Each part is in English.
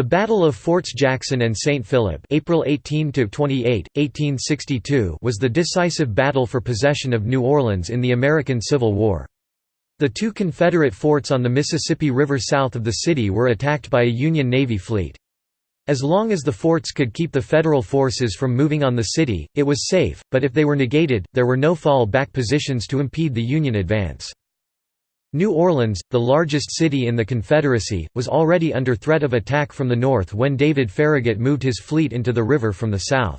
The Battle of Forts Jackson and St. Philip April 18 1862 was the decisive battle for possession of New Orleans in the American Civil War. The two Confederate forts on the Mississippi River south of the city were attacked by a Union Navy fleet. As long as the forts could keep the Federal forces from moving on the city, it was safe, but if they were negated, there were no fall-back positions to impede the Union advance. New Orleans, the largest city in the Confederacy, was already under threat of attack from the north when David Farragut moved his fleet into the river from the south.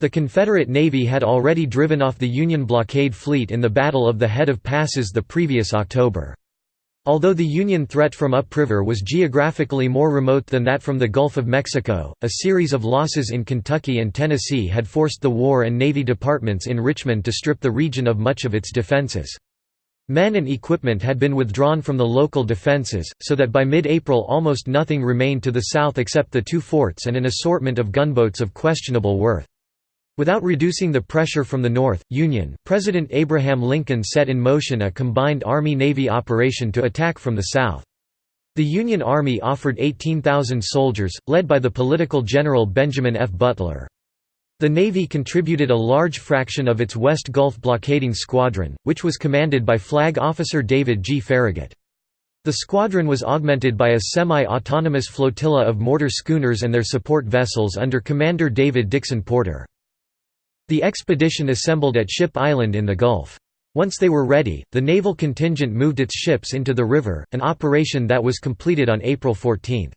The Confederate Navy had already driven off the Union blockade fleet in the Battle of the Head of Passes the previous October. Although the Union threat from upriver was geographically more remote than that from the Gulf of Mexico, a series of losses in Kentucky and Tennessee had forced the War and Navy departments in Richmond to strip the region of much of its defenses. Men and equipment had been withdrawn from the local defences, so that by mid-April almost nothing remained to the south except the two forts and an assortment of gunboats of questionable worth. Without reducing the pressure from the North, Union President Abraham Lincoln set in motion a combined Army-Navy operation to attack from the south. The Union Army offered 18,000 soldiers, led by the political general Benjamin F. Butler. The Navy contributed a large fraction of its West Gulf blockading squadron, which was commanded by Flag Officer David G. Farragut. The squadron was augmented by a semi-autonomous flotilla of mortar schooners and their support vessels under Commander David Dixon Porter. The expedition assembled at Ship Island in the Gulf. Once they were ready, the naval contingent moved its ships into the river, an operation that was completed on April 14.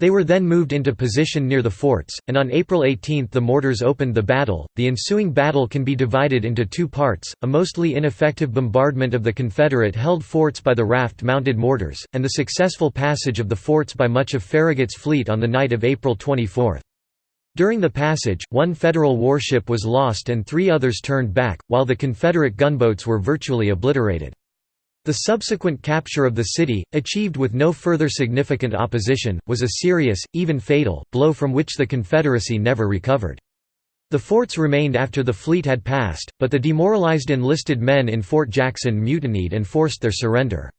They were then moved into position near the forts, and on April 18 the mortars opened the battle. The ensuing battle can be divided into two parts a mostly ineffective bombardment of the Confederate held forts by the raft mounted mortars, and the successful passage of the forts by much of Farragut's fleet on the night of April 24. During the passage, one Federal warship was lost and three others turned back, while the Confederate gunboats were virtually obliterated. The subsequent capture of the city, achieved with no further significant opposition, was a serious, even fatal, blow from which the Confederacy never recovered. The forts remained after the fleet had passed, but the demoralized enlisted men in Fort Jackson mutinied and forced their surrender.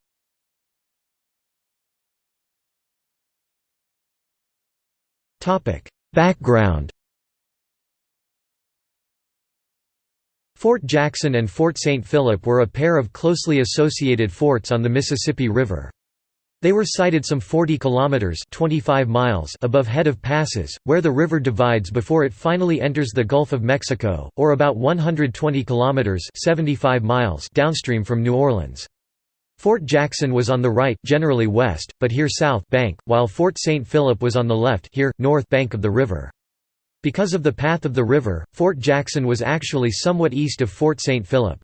Background Fort Jackson and Fort St. Philip were a pair of closely associated forts on the Mississippi River. They were sited some 40 kilometers (25 miles) above Head of Passes, where the river divides before it finally enters the Gulf of Mexico, or about 120 kilometers (75 miles) downstream from New Orleans. Fort Jackson was on the right, generally west, but here south bank, while Fort St. Philip was on the left, here north bank of the river. Because of the path of the river, Fort Jackson was actually somewhat east of Fort St. Philip.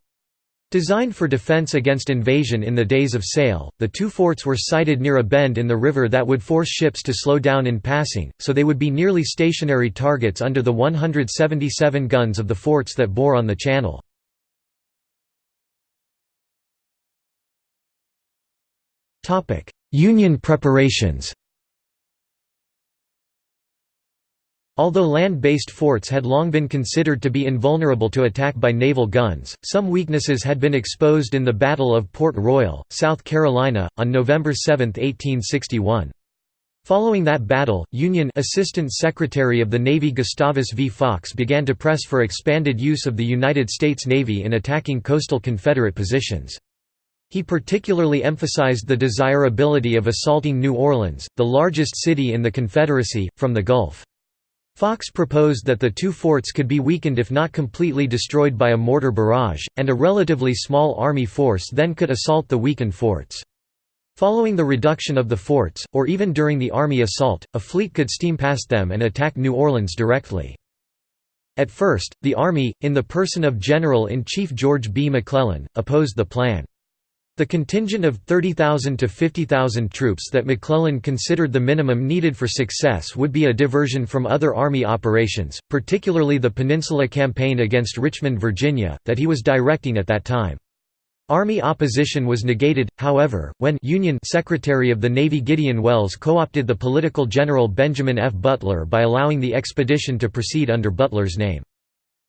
Designed for defense against invasion in the days of sail, the two forts were sited near a bend in the river that would force ships to slow down in passing, so they would be nearly stationary targets under the 177 guns of the forts that bore on the channel. Union preparations Although land-based forts had long been considered to be invulnerable to attack by naval guns, some weaknesses had been exposed in the Battle of Port Royal, South Carolina, on November 7, 1861. Following that battle, Union Assistant Secretary of the Navy Gustavus V. Fox began to press for expanded use of the United States Navy in attacking coastal Confederate positions. He particularly emphasized the desirability of assaulting New Orleans, the largest city in the Confederacy, from the Gulf. Fox proposed that the two forts could be weakened if not completely destroyed by a mortar barrage, and a relatively small army force then could assault the weakened forts. Following the reduction of the forts, or even during the army assault, a fleet could steam past them and attack New Orleans directly. At first, the Army, in the person of General-in-Chief George B. McClellan, opposed the plan. The contingent of 30,000 to 50,000 troops that McClellan considered the minimum needed for success would be a diversion from other Army operations, particularly the Peninsula Campaign against Richmond, Virginia, that he was directing at that time. Army opposition was negated, however, when Union Secretary of the Navy Gideon Welles co-opted the political general Benjamin F. Butler by allowing the expedition to proceed under Butler's name.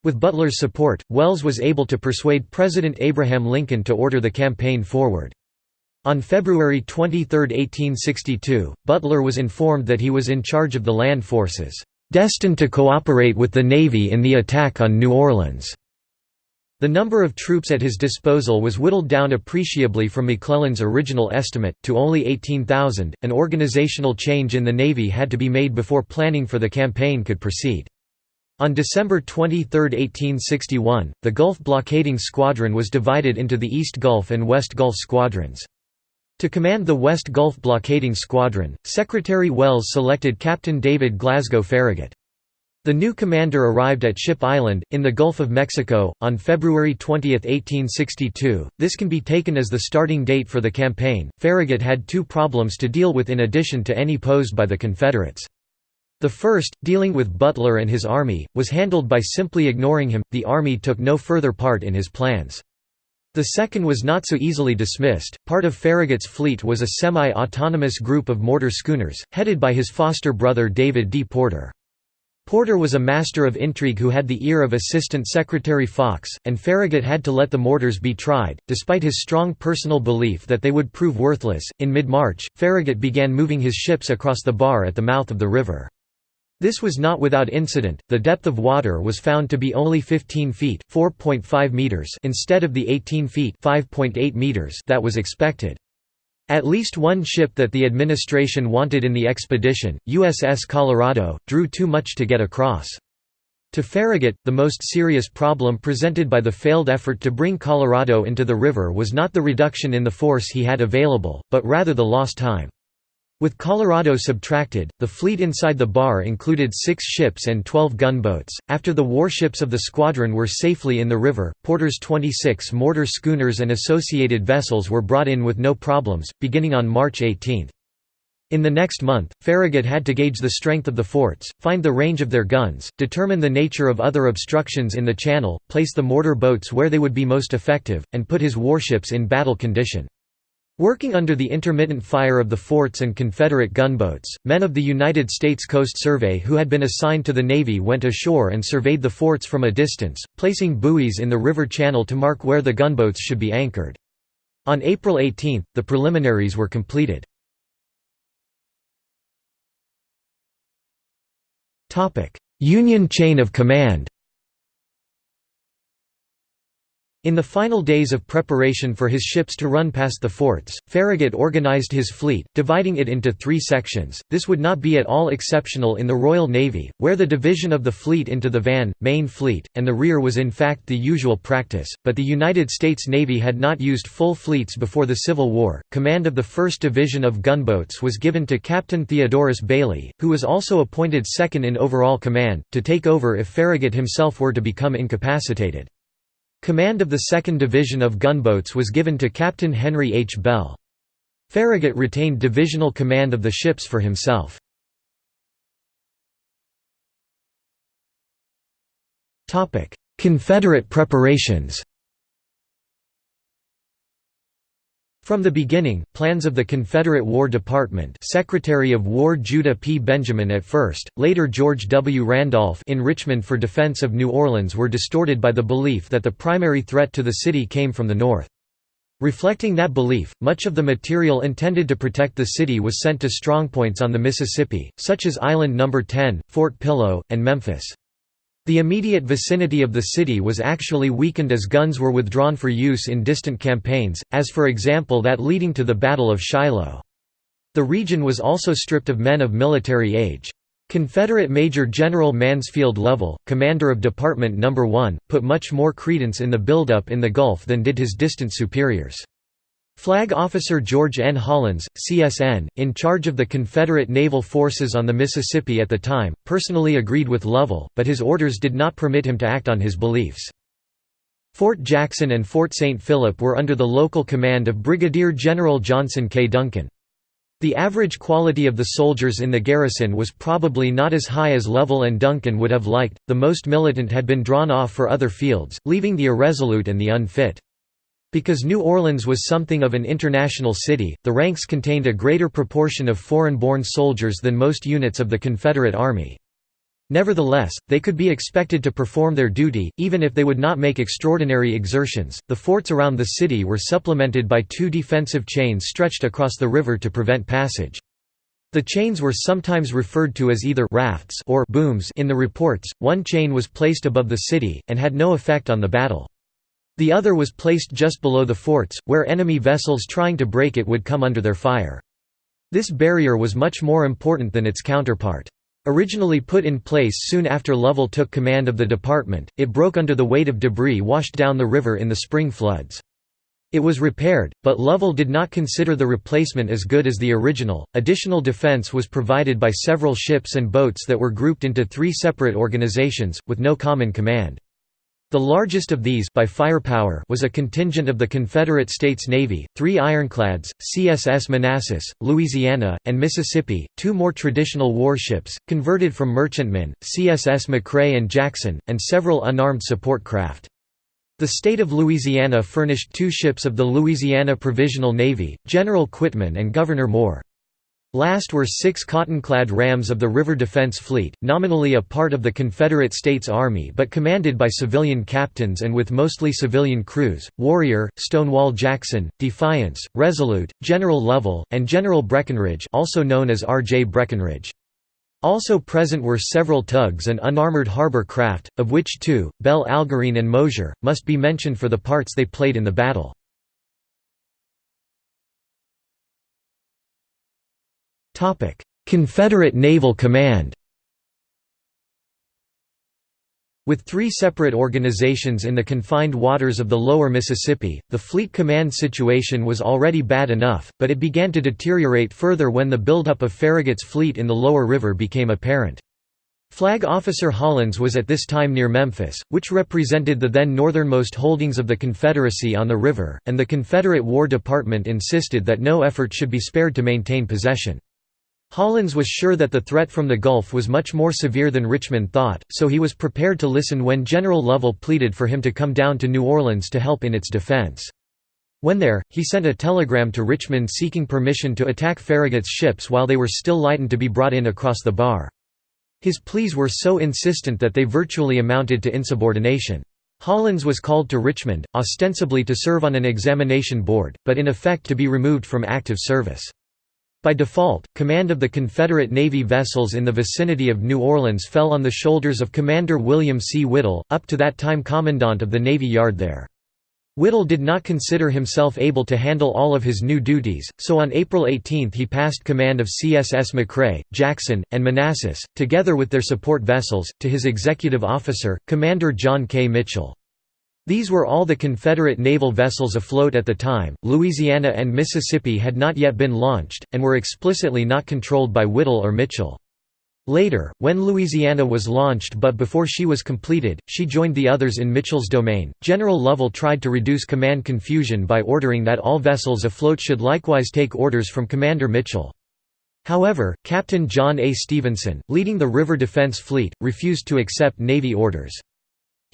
With Butler's support, Welles was able to persuade President Abraham Lincoln to order the campaign forward. On February 23, 1862, Butler was informed that he was in charge of the land forces, "...destined to cooperate with the Navy in the attack on New Orleans." The number of troops at his disposal was whittled down appreciably from McClellan's original estimate, to only 18,000. An organizational change in the Navy had to be made before planning for the campaign could proceed. On December 23, 1861, the Gulf Blockading Squadron was divided into the East Gulf and West Gulf squadrons. To command the West Gulf blockading squadron, Secretary Welles selected Captain David Glasgow Farragut. The new commander arrived at Ship Island, in the Gulf of Mexico, on February 20, 1862. This can be taken as the starting date for the campaign. Farragut had two problems to deal with in addition to any posed by the Confederates. The first, dealing with Butler and his army, was handled by simply ignoring him, the army took no further part in his plans. The second was not so easily dismissed. Part of Farragut's fleet was a semi autonomous group of mortar schooners, headed by his foster brother David D. Porter. Porter was a master of intrigue who had the ear of Assistant Secretary Fox, and Farragut had to let the mortars be tried, despite his strong personal belief that they would prove worthless. In mid March, Farragut began moving his ships across the bar at the mouth of the river. This was not without incident, the depth of water was found to be only 15 feet meters instead of the 18 feet meters that was expected. At least one ship that the administration wanted in the expedition, USS Colorado, drew too much to get across. To Farragut, the most serious problem presented by the failed effort to bring Colorado into the river was not the reduction in the force he had available, but rather the lost time. With Colorado subtracted, the fleet inside the bar included six ships and 12 gunboats. After the warships of the squadron were safely in the river, Porter's 26 mortar schooners and associated vessels were brought in with no problems, beginning on March 18. In the next month, Farragut had to gauge the strength of the forts, find the range of their guns, determine the nature of other obstructions in the channel, place the mortar boats where they would be most effective, and put his warships in battle condition. Working under the intermittent fire of the forts and Confederate gunboats, men of the United States Coast Survey who had been assigned to the Navy went ashore and surveyed the forts from a distance, placing buoys in the river channel to mark where the gunboats should be anchored. On April 18, the preliminaries were completed. Union chain of command In the final days of preparation for his ships to run past the forts, Farragut organized his fleet, dividing it into three sections. This would not be at all exceptional in the Royal Navy, where the division of the fleet into the van, main fleet, and the rear was in fact the usual practice, but the United States Navy had not used full fleets before the Civil War. Command of the 1st Division of gunboats was given to Captain Theodorus Bailey, who was also appointed second in overall command, to take over if Farragut himself were to become incapacitated. Command of the 2nd Division of gunboats was given to Captain Henry H. Bell. Farragut retained divisional command of the ships for himself. Confederate preparations From the beginning, plans of the Confederate War Department Secretary of War Judah P. Benjamin at first, later George W. Randolph in Richmond for defense of New Orleans were distorted by the belief that the primary threat to the city came from the north. Reflecting that belief, much of the material intended to protect the city was sent to strongpoints on the Mississippi, such as Island No. 10, Fort Pillow, and Memphis. The immediate vicinity of the city was actually weakened as guns were withdrawn for use in distant campaigns, as for example that leading to the Battle of Shiloh. The region was also stripped of men of military age. Confederate Major General Mansfield Lovell, commander of Department No. 1, put much more credence in the buildup in the Gulf than did his distant superiors. Flag Officer George N. Hollins, CSN, in charge of the Confederate naval forces on the Mississippi at the time, personally agreed with Lovell, but his orders did not permit him to act on his beliefs. Fort Jackson and Fort St. Philip were under the local command of Brigadier General Johnson K. Duncan. The average quality of the soldiers in the garrison was probably not as high as Lovell and Duncan would have liked, the most militant had been drawn off for other fields, leaving the irresolute and the unfit. Because New Orleans was something of an international city, the ranks contained a greater proportion of foreign-born soldiers than most units of the Confederate Army. Nevertheless, they could be expected to perform their duty, even if they would not make extraordinary exertions. The forts around the city were supplemented by two defensive chains stretched across the river to prevent passage. The chains were sometimes referred to as either rafts or booms in the reports. One chain was placed above the city and had no effect on the battle. The other was placed just below the forts, where enemy vessels trying to break it would come under their fire. This barrier was much more important than its counterpart. Originally put in place soon after Lovell took command of the department, it broke under the weight of debris washed down the river in the spring floods. It was repaired, but Lovell did not consider the replacement as good as the original. Additional defense was provided by several ships and boats that were grouped into three separate organizations, with no common command. The largest of these by firepower was a contingent of the Confederate States Navy, three ironclads, CSS Manassas, Louisiana, and Mississippi, two more traditional warships, converted from merchantmen, CSS McRae and Jackson, and several unarmed support craft. The state of Louisiana furnished two ships of the Louisiana Provisional Navy, General Quitman and Governor Moore. Last were six cotton-clad rams of the River Defense Fleet, nominally a part of the Confederate States Army but commanded by civilian captains and with mostly civilian crews, Warrior, Stonewall Jackson, Defiance, Resolute, General Lovell, and General Breckinridge also known as R. J. Breckinridge. Also present were several tugs and unarmored harbor craft, of which two, Belle Algerine and Mosher, must be mentioned for the parts they played in the battle. Confederate Naval Command With three separate organizations in the confined waters of the lower Mississippi, the fleet command situation was already bad enough, but it began to deteriorate further when the buildup of Farragut's fleet in the lower river became apparent. Flag Officer Hollins was at this time near Memphis, which represented the then northernmost holdings of the Confederacy on the river, and the Confederate War Department insisted that no effort should be spared to maintain possession. Hollins was sure that the threat from the Gulf was much more severe than Richmond thought, so he was prepared to listen when General Lovell pleaded for him to come down to New Orleans to help in its defense. When there, he sent a telegram to Richmond seeking permission to attack Farragut's ships while they were still lightened to be brought in across the bar. His pleas were so insistent that they virtually amounted to insubordination. Hollins was called to Richmond, ostensibly to serve on an examination board, but in effect to be removed from active service. By default, command of the Confederate Navy vessels in the vicinity of New Orleans fell on the shoulders of Commander William C. Whittle, up to that time commandant of the Navy Yard there. Whittle did not consider himself able to handle all of his new duties, so on April 18 he passed command of CSS McRae, Jackson, and Manassas, together with their support vessels, to his executive officer, Commander John K. Mitchell. These were all the Confederate naval vessels afloat at the time. Louisiana and Mississippi had not yet been launched, and were explicitly not controlled by Whittle or Mitchell. Later, when Louisiana was launched but before she was completed, she joined the others in Mitchell's domain. General Lovell tried to reduce command confusion by ordering that all vessels afloat should likewise take orders from Commander Mitchell. However, Captain John A. Stevenson, leading the River Defense Fleet, refused to accept Navy orders.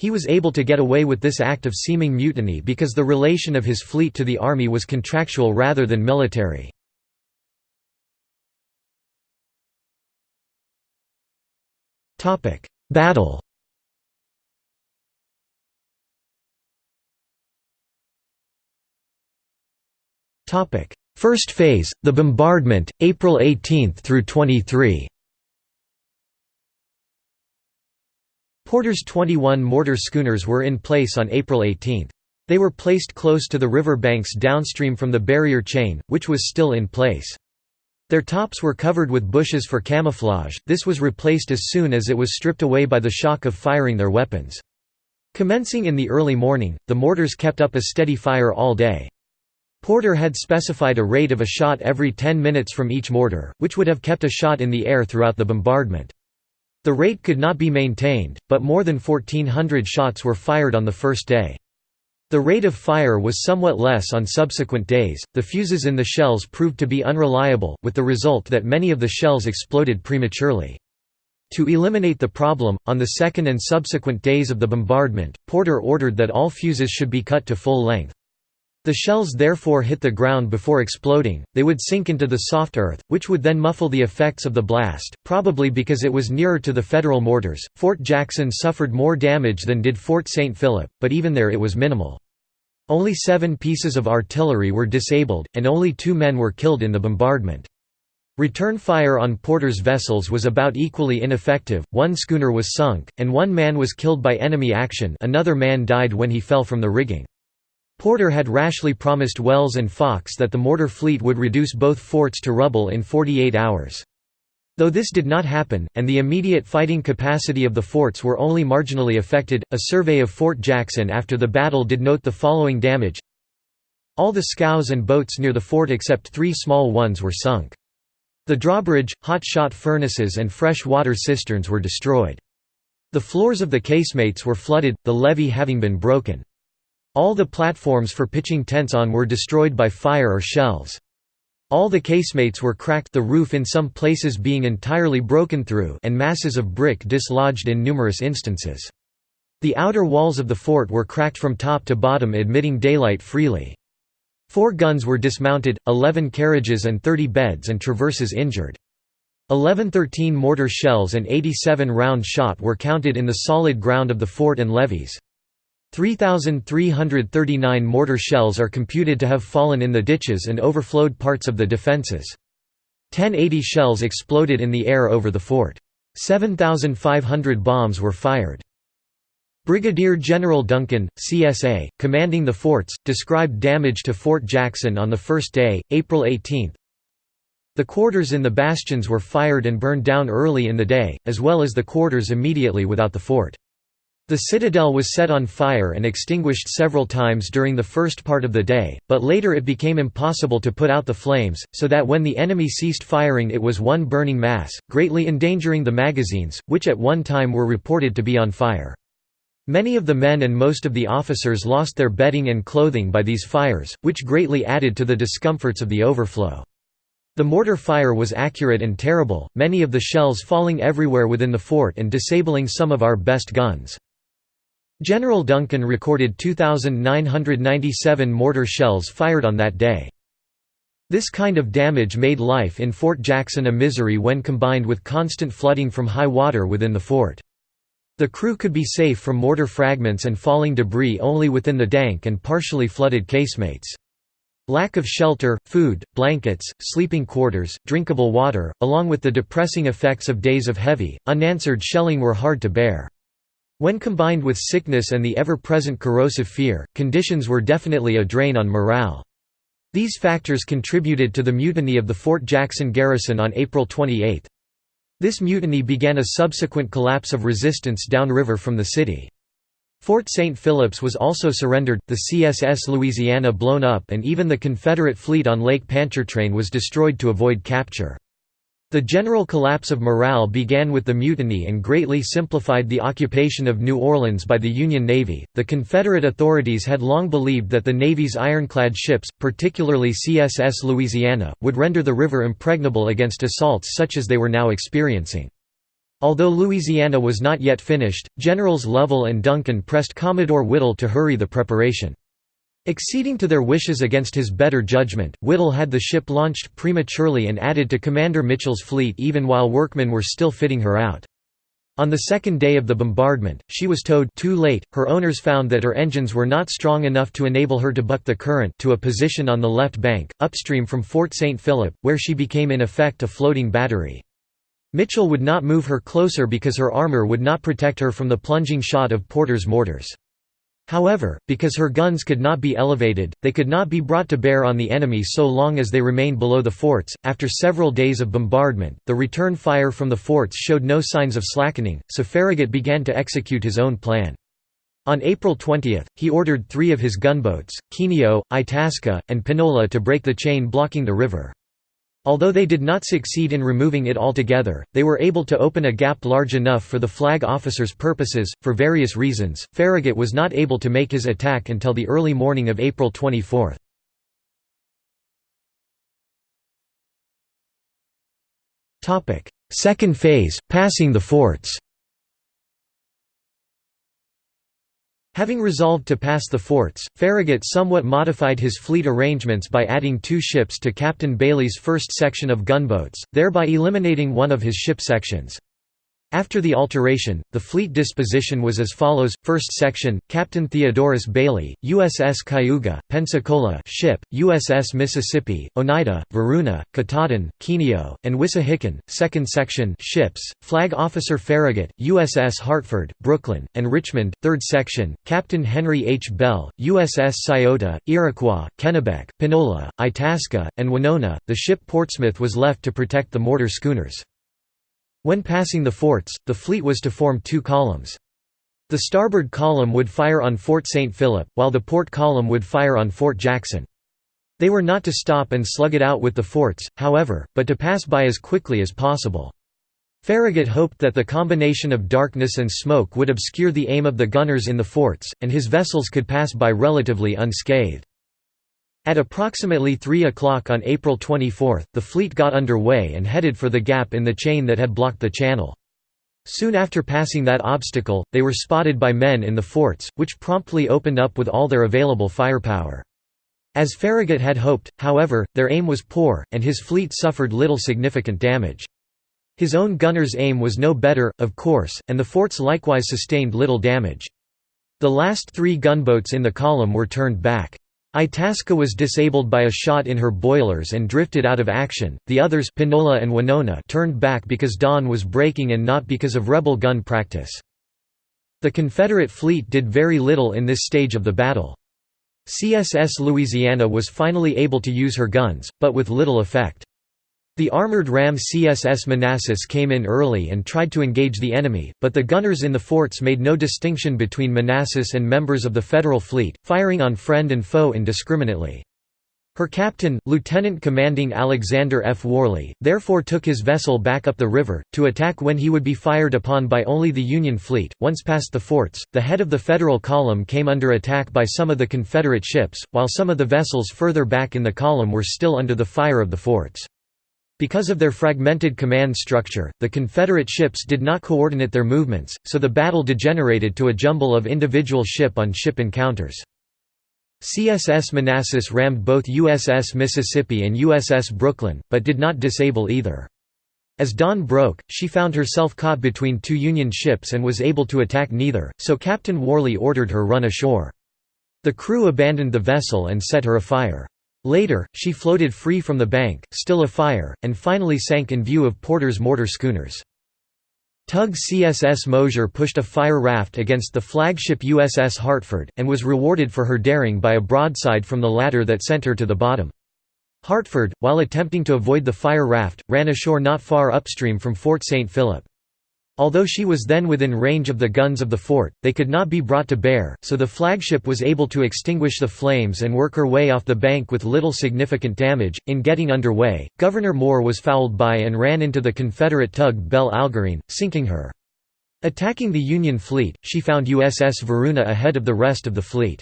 He was able to get away with this act of seeming mutiny because the relation of his fleet to the army was contractual rather than military. Battle First phase, the bombardment, April 18 through 23. Porter's 21 mortar schooners were in place on April 18. They were placed close to the river banks downstream from the barrier chain, which was still in place. Their tops were covered with bushes for camouflage, this was replaced as soon as it was stripped away by the shock of firing their weapons. Commencing in the early morning, the mortars kept up a steady fire all day. Porter had specified a rate of a shot every 10 minutes from each mortar, which would have kept a shot in the air throughout the bombardment. The rate could not be maintained, but more than 1,400 shots were fired on the first day. The rate of fire was somewhat less on subsequent days. The fuses in the shells proved to be unreliable, with the result that many of the shells exploded prematurely. To eliminate the problem, on the second and subsequent days of the bombardment, Porter ordered that all fuses should be cut to full length. The shells therefore hit the ground before exploding, they would sink into the soft earth, which would then muffle the effects of the blast, probably because it was nearer to the Federal mortars. Fort Jackson suffered more damage than did Fort St. Philip, but even there it was minimal. Only seven pieces of artillery were disabled, and only two men were killed in the bombardment. Return fire on Porter's vessels was about equally ineffective, one schooner was sunk, and one man was killed by enemy action another man died when he fell from the rigging. Porter had rashly promised Welles and Fox that the mortar fleet would reduce both forts to rubble in 48 hours. Though this did not happen, and the immediate fighting capacity of the forts were only marginally affected, a survey of Fort Jackson after the battle did note the following damage All the scows and boats near the fort except three small ones were sunk. The drawbridge, hot shot furnaces and fresh water cisterns were destroyed. The floors of the casemates were flooded, the levee having been broken. All the platforms for pitching tents on were destroyed by fire or shells. All the casemates were cracked the roof in some places being entirely broken through and masses of brick dislodged in numerous instances. The outer walls of the fort were cracked from top to bottom admitting daylight freely. Four guns were dismounted, 11 carriages and 30 beds and traverses injured. 1113 mortar shells and 87 round shot were counted in the solid ground of the fort and levees. 3,339 mortar shells are computed to have fallen in the ditches and overflowed parts of the defences. 1080 shells exploded in the air over the fort. 7,500 bombs were fired. Brigadier General Duncan, CSA, commanding the forts, described damage to Fort Jackson on the first day, April 18. The quarters in the bastions were fired and burned down early in the day, as well as the quarters immediately without the fort. The citadel was set on fire and extinguished several times during the first part of the day, but later it became impossible to put out the flames, so that when the enemy ceased firing it was one burning mass, greatly endangering the magazines, which at one time were reported to be on fire. Many of the men and most of the officers lost their bedding and clothing by these fires, which greatly added to the discomforts of the overflow. The mortar fire was accurate and terrible, many of the shells falling everywhere within the fort and disabling some of our best guns. General Duncan recorded 2,997 mortar shells fired on that day. This kind of damage made life in Fort Jackson a misery when combined with constant flooding from high water within the fort. The crew could be safe from mortar fragments and falling debris only within the dank and partially flooded casemates. Lack of shelter, food, blankets, sleeping quarters, drinkable water, along with the depressing effects of days of heavy, unanswered shelling were hard to bear. When combined with sickness and the ever-present corrosive fear, conditions were definitely a drain on morale. These factors contributed to the mutiny of the Fort Jackson garrison on April 28. This mutiny began a subsequent collapse of resistance downriver from the city. Fort St. Phillips was also surrendered, the CSS Louisiana blown up and even the Confederate fleet on Lake Pontchartrain was destroyed to avoid capture. The general collapse of morale began with the mutiny and greatly simplified the occupation of New Orleans by the Union Navy. The Confederate authorities had long believed that the Navy's ironclad ships, particularly CSS Louisiana, would render the river impregnable against assaults such as they were now experiencing. Although Louisiana was not yet finished, Generals Lovell and Duncan pressed Commodore Whittle to hurry the preparation. Acceding to their wishes against his better judgment, Whittle had the ship launched prematurely and added to Commander Mitchell's fleet even while workmen were still fitting her out. On the second day of the bombardment, she was towed too late. Her owners found that her engines were not strong enough to enable her to buck the current to a position on the left bank, upstream from Fort St. Philip, where she became in effect a floating battery. Mitchell would not move her closer because her armor would not protect her from the plunging shot of Porter's mortars. However, because her guns could not be elevated, they could not be brought to bear on the enemy so long as they remained below the forts. After several days of bombardment, the return fire from the forts showed no signs of slackening, so Farragut began to execute his own plan. On April 20, he ordered three of his gunboats, Kineo, Itasca, and Pinola to break the chain blocking the river. Although they did not succeed in removing it altogether, they were able to open a gap large enough for the flag officer's purposes. For various reasons, Farragut was not able to make his attack until the early morning of April 24. Second phase, passing the forts Having resolved to pass the forts, Farragut somewhat modified his fleet arrangements by adding two ships to Captain Bailey's first section of gunboats, thereby eliminating one of his ship sections. After the alteration, the fleet disposition was as follows: First section, Captain Theodorus Bailey, USS Cayuga, Pensacola ship, USS Mississippi, Oneida, Varuna, Katahdin, Kineo, and Wissahickon. Second section, ships, Flag Officer Farragut, USS Hartford, Brooklyn, and Richmond. Third section, Captain Henry H. Bell, USS Scioto, Iroquois, Kennebec, Pinola, Itasca, and Winona. The ship Portsmouth was left to protect the mortar schooners. When passing the forts, the fleet was to form two columns. The starboard column would fire on Fort St. Philip, while the port column would fire on Fort Jackson. They were not to stop and slug it out with the forts, however, but to pass by as quickly as possible. Farragut hoped that the combination of darkness and smoke would obscure the aim of the gunners in the forts, and his vessels could pass by relatively unscathed. At approximately 3 o'clock on April 24, the fleet got under way and headed for the gap in the chain that had blocked the channel. Soon after passing that obstacle, they were spotted by men in the forts, which promptly opened up with all their available firepower. As Farragut had hoped, however, their aim was poor, and his fleet suffered little significant damage. His own gunners' aim was no better, of course, and the forts likewise sustained little damage. The last three gunboats in the column were turned back. Itasca was disabled by a shot in her boilers and drifted out of action, the others Pinola and Winona turned back because dawn was breaking and not because of rebel gun practice. The Confederate fleet did very little in this stage of the battle. CSS Louisiana was finally able to use her guns, but with little effect. The armored ram CSS Manassas came in early and tried to engage the enemy, but the gunners in the forts made no distinction between Manassas and members of the Federal fleet, firing on friend and foe indiscriminately. Her captain, Lieutenant Commanding Alexander F. Warley, therefore took his vessel back up the river, to attack when he would be fired upon by only the Union fleet. Once past the forts, the head of the Federal column came under attack by some of the Confederate ships, while some of the vessels further back in the column were still under the fire of the forts. Because of their fragmented command structure, the Confederate ships did not coordinate their movements, so the battle degenerated to a jumble of individual ship-on-ship -ship encounters. CSS Manassas rammed both USS Mississippi and USS Brooklyn, but did not disable either. As dawn broke, she found herself caught between two Union ships and was able to attack neither, so Captain Warley ordered her run ashore. The crew abandoned the vessel and set her afire. Later, she floated free from the bank, still afire, and finally sank in view of Porter's mortar schooners. Tug CSS Mosher pushed a fire raft against the flagship USS Hartford, and was rewarded for her daring by a broadside from the latter that sent her to the bottom. Hartford, while attempting to avoid the fire raft, ran ashore not far upstream from Fort St. Philip. Although she was then within range of the guns of the fort, they could not be brought to bear, so the flagship was able to extinguish the flames and work her way off the bank with little significant damage. In getting underway, Governor Moore was fouled by and ran into the Confederate tug Belle Algerine, sinking her. Attacking the Union fleet, she found USS Varuna ahead of the rest of the fleet.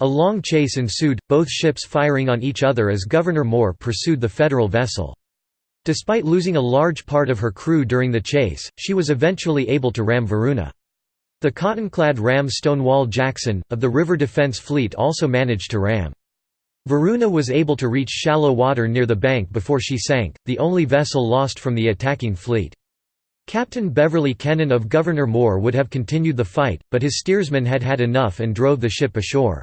A long chase ensued, both ships firing on each other as Governor Moore pursued the Federal vessel. Despite losing a large part of her crew during the chase, she was eventually able to ram Varuna. The cotton-clad ram Stonewall Jackson, of the River Defense Fleet also managed to ram. Varuna was able to reach shallow water near the bank before she sank, the only vessel lost from the attacking fleet. Captain Beverly Kennon of Governor Moore would have continued the fight, but his steersman had had enough and drove the ship ashore.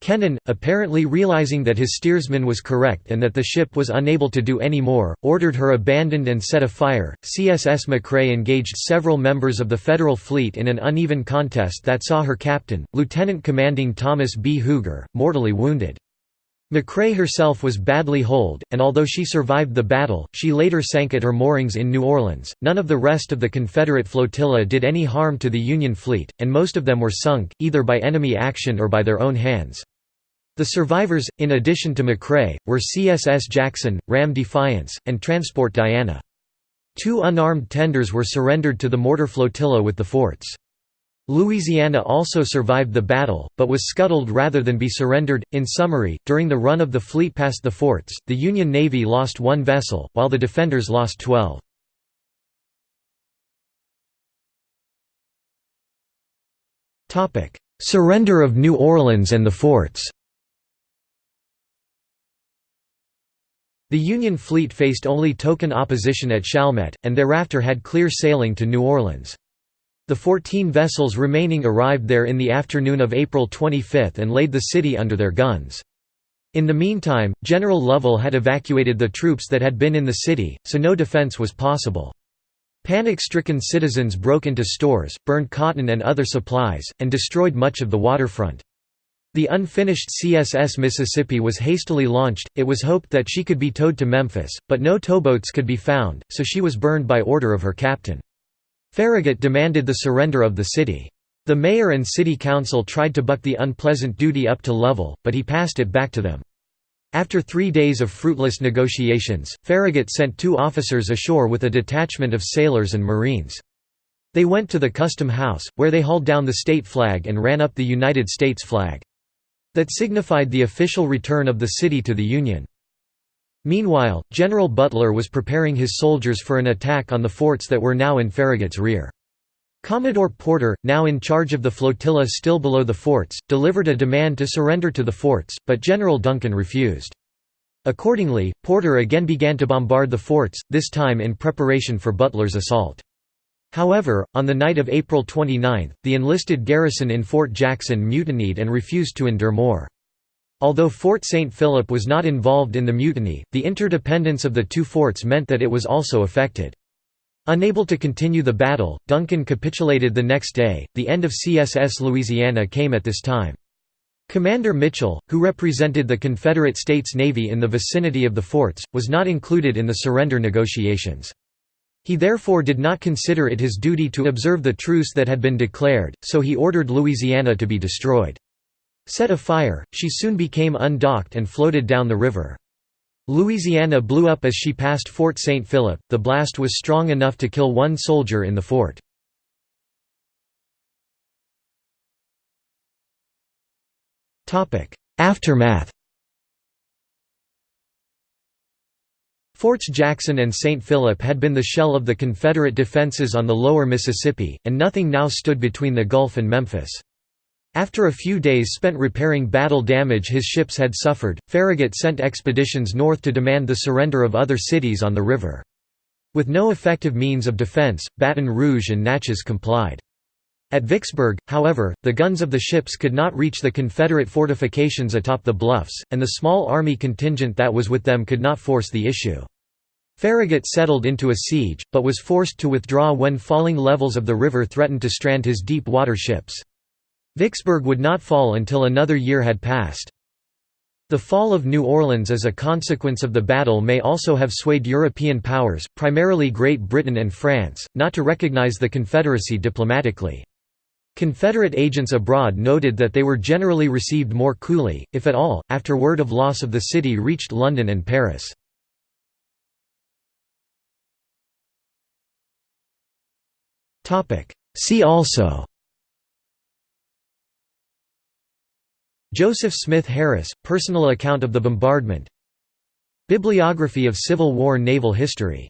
Kennon, apparently realizing that his steersman was correct and that the ship was unable to do any more, ordered her abandoned and set afire. CSS McRae engaged several members of the Federal fleet in an uneven contest that saw her captain, Lieutenant Commanding Thomas B. Huger, mortally wounded. McRae herself was badly holed, and although she survived the battle, she later sank at her moorings in New Orleans. None of the rest of the Confederate flotilla did any harm to the Union fleet, and most of them were sunk, either by enemy action or by their own hands. The survivors, in addition to McRae, were CSS Jackson, Ram Defiance, and Transport Diana. Two unarmed tenders were surrendered to the mortar flotilla with the forts. Louisiana also survived the battle, but was scuttled rather than be surrendered. In summary, during the run of the fleet past the forts, the Union Navy lost one vessel, while the defenders lost twelve. Surrender of New Orleans and the forts The Union fleet faced only token opposition at Chalmette, and thereafter had clear sailing to New Orleans. The 14 vessels remaining arrived there in the afternoon of April 25 and laid the city under their guns. In the meantime, General Lovell had evacuated the troops that had been in the city, so no defense was possible. Panic-stricken citizens broke into stores, burned cotton and other supplies, and destroyed much of the waterfront. The unfinished CSS Mississippi was hastily launched, it was hoped that she could be towed to Memphis, but no towboats could be found, so she was burned by order of her captain. Farragut demanded the surrender of the city. The mayor and city council tried to buck the unpleasant duty up to Lovell, but he passed it back to them. After three days of fruitless negotiations, Farragut sent two officers ashore with a detachment of sailors and marines. They went to the custom house, where they hauled down the state flag and ran up the United States flag. That signified the official return of the city to the Union. Meanwhile, General Butler was preparing his soldiers for an attack on the forts that were now in Farragut's rear. Commodore Porter, now in charge of the flotilla still below the forts, delivered a demand to surrender to the forts, but General Duncan refused. Accordingly, Porter again began to bombard the forts, this time in preparation for Butler's assault. However, on the night of April 29, the enlisted garrison in Fort Jackson mutinied and refused to endure more. Although Fort St. Philip was not involved in the mutiny, the interdependence of the two forts meant that it was also affected. Unable to continue the battle, Duncan capitulated the next day. The end of CSS Louisiana came at this time. Commander Mitchell, who represented the Confederate States Navy in the vicinity of the forts, was not included in the surrender negotiations. He therefore did not consider it his duty to observe the truce that had been declared, so he ordered Louisiana to be destroyed. Set afire, she soon became undocked and floated down the river. Louisiana blew up as she passed Fort St. Philip, the blast was strong enough to kill one soldier in the fort. Aftermath Forts Jackson and St. Philip had been the shell of the Confederate defenses on the lower Mississippi, and nothing now stood between the Gulf and Memphis. After a few days spent repairing battle damage his ships had suffered, Farragut sent expeditions north to demand the surrender of other cities on the river. With no effective means of defense, Baton Rouge and Natchez complied. At Vicksburg, however, the guns of the ships could not reach the Confederate fortifications atop the bluffs, and the small army contingent that was with them could not force the issue. Farragut settled into a siege, but was forced to withdraw when falling levels of the river threatened to strand his deep-water ships. Vicksburg would not fall until another year had passed. The fall of New Orleans as a consequence of the battle may also have swayed European powers, primarily Great Britain and France, not to recognize the Confederacy diplomatically. Confederate agents abroad noted that they were generally received more coolly, if at all, after word of loss of the city reached London and Paris. See also Joseph Smith Harris, personal account of the bombardment. Bibliography of Civil War naval history